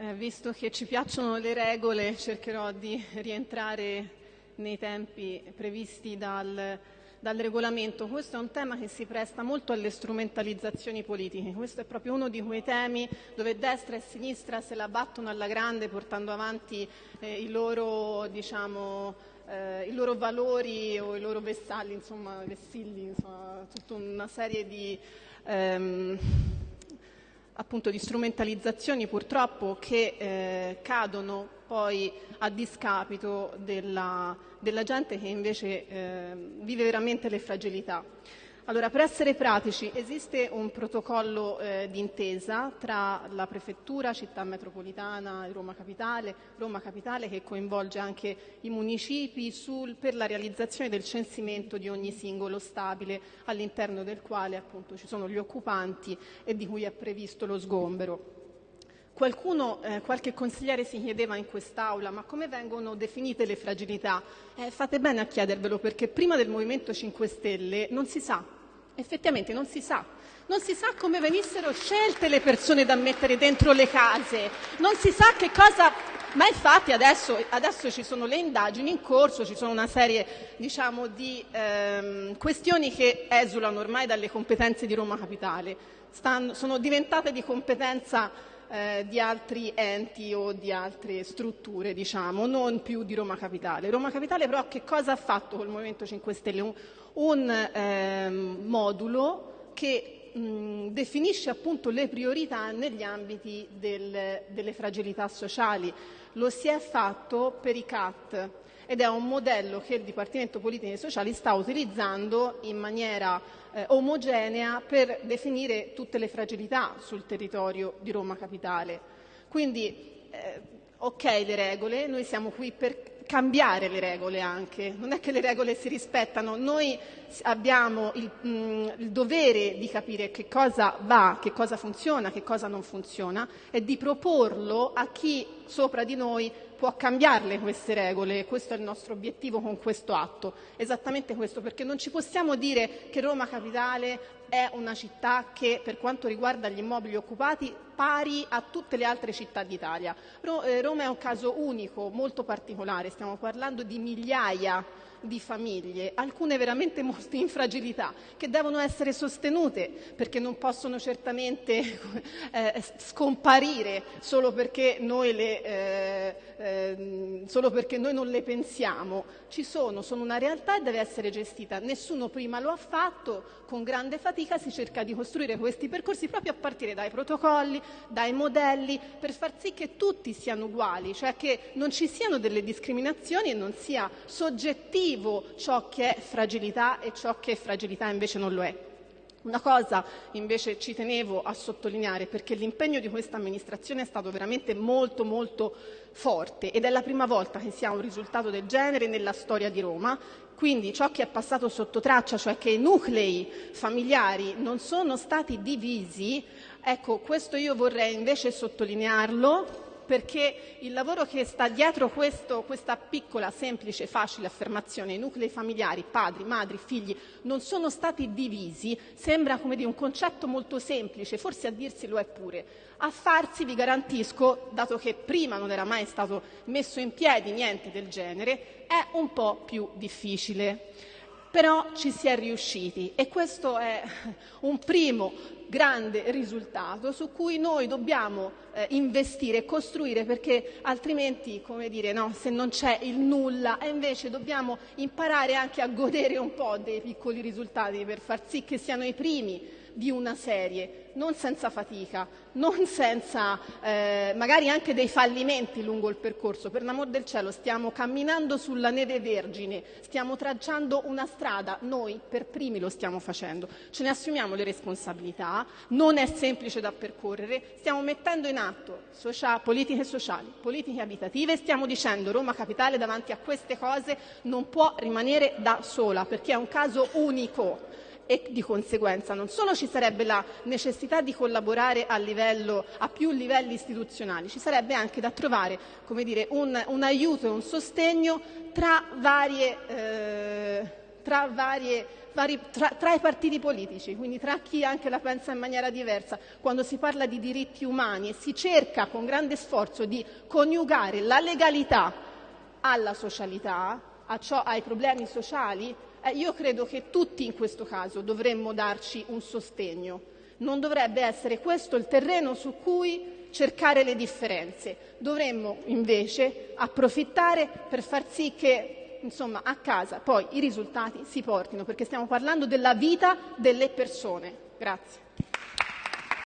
Eh, visto che ci piacciono le regole, cercherò di rientrare nei tempi previsti dal, dal, regolamento. Questo è un tema che si presta molto alle strumentalizzazioni politiche. Questo è proprio uno di quei temi dove destra e sinistra se la battono alla grande portando avanti eh, i, loro, diciamo, eh, i, loro, valori o i loro vessalli, insomma, vessilli, insomma, tutta una serie di... Ehm, appunto di strumentalizzazioni purtroppo che eh, cadono poi a discapito della, della gente che invece eh, vive veramente le fragilità. Allora, per essere pratici, esiste un protocollo eh, d'intesa tra la Prefettura, Città Metropolitana e Roma Capitale, Roma Capitale che coinvolge anche i municipi sul, per la realizzazione del censimento di ogni singolo stabile all'interno del quale appunto ci sono gli occupanti e di cui è previsto lo sgombero. Qualcuno, eh, qualche consigliere si chiedeva in quest'Aula ma come vengono definite le fragilità? Eh, fate bene a chiedervelo perché prima del Movimento 5 Stelle non si sa Effettivamente non si sa. Non si sa come venissero scelte le persone da mettere dentro le case, non si sa che cosa ma infatti adesso, adesso, ci sono le indagini in corso, ci sono una serie diciamo, di ehm, questioni che esulano ormai dalle competenze di Roma Capitale, Stanno, sono diventate di competenza eh, di altri enti o di altre strutture, diciamo, non più di Roma Capitale. Roma Capitale però che cosa ha fatto col Movimento 5 Stelle? Un, un eh, modulo che mh, definisce appunto le priorità negli ambiti del, delle fragilità sociali. Lo si è fatto per i CAT ed è un modello che il Dipartimento Politiche Sociali sta utilizzando in maniera eh, omogenea per definire tutte le fragilità sul territorio di Roma Capitale. Quindi, eh, ok le regole, noi siamo qui per cambiare le regole anche, non è che le regole si rispettano, noi abbiamo il, mh, mm, il, dovere di capire che cosa va, che cosa funziona, che cosa non funziona e di proporlo a chi sopra di noi può cambiarle queste regole, questo è il nostro obiettivo con questo atto, esattamente questo, perché non ci possiamo dire che Roma Capitale è una città che per quanto riguarda gli immobili occupati pari a tutte le altre città d'Italia. Eh, Roma è un caso unico, molto particolare, stiamo parlando di migliaia di famiglie, alcune veramente molto in fragilità, che devono essere sostenute perché non possono certamente eh, scomparire solo perché, le, eh, eh, solo perché, noi non le pensiamo. Ci sono, sono una realtà e deve essere gestita. Nessuno prima lo ha fatto, con grande fatica si cerca di costruire questi percorsi proprio a partire dai protocolli, dai modelli, per far sì che tutti siano uguali, cioè che non ci siano delle discriminazioni e non sia soggettivo ciò che è fragilità e ciò che fragilità invece non lo è. Una cosa invece ci tenevo a sottolineare perché l'impegno di questa amministrazione è stato veramente molto molto forte ed è la prima volta che si ha un risultato del genere nella storia di Roma. Quindi ciò che è passato sotto traccia, cioè che i nuclei familiari non sono stati divisi, ecco questo io vorrei invece sottolinearlo perché il lavoro che sta dietro questo, questa piccola, semplice, facile affermazione, i nuclei familiari, padri, madri, figli, non sono stati divisi, sembra come dire, un concetto molto semplice, forse a dirsi lo è pure. A farsi, vi garantisco, dato che prima non era mai stato messo in piedi niente del genere, è un po' più difficile. Però ci si è riusciti e questo è un primo grande risultato su cui noi dobbiamo eh, investire e costruire perché altrimenti, come dire, no, se non c'è il nulla e invece dobbiamo imparare anche a godere un po' dei piccoli risultati per far sì che siano i primi di una serie, non senza fatica, non senza eh, magari anche dei fallimenti lungo il percorso. Per l'amor del cielo stiamo camminando sulla neve vergine, stiamo tracciando una strada, noi per primi lo stiamo facendo, ce ne assumiamo le responsabilità, non è semplice da percorrere, stiamo mettendo in atto socia- politiche sociali, politiche abitative, stiamo dicendo Roma Capitale davanti a queste cose non può rimanere da sola perché è un caso unico e di conseguenza non solo ci sarebbe la necessità di collaborare a, livello, a più livelli istituzionali, ci sarebbe anche da trovare dire, un, un aiuto e un sostegno tra varie eh, tra, varie, vari, tra, tra, i partiti politici, quindi tra chi anche la pensa in maniera diversa, quando si parla di diritti umani e si cerca con grande sforzo di coniugare la legalità alla socialità, ciò, ai problemi sociali, eh, io credo che tutti in questo caso dovremmo darci un sostegno. Non dovrebbe essere questo il terreno su cui cercare le differenze. Dovremmo invece approfittare per far sì che insomma, a casa poi i risultati si portino, perché stiamo parlando della vita delle persone. Grazie.